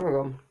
Hasta luego.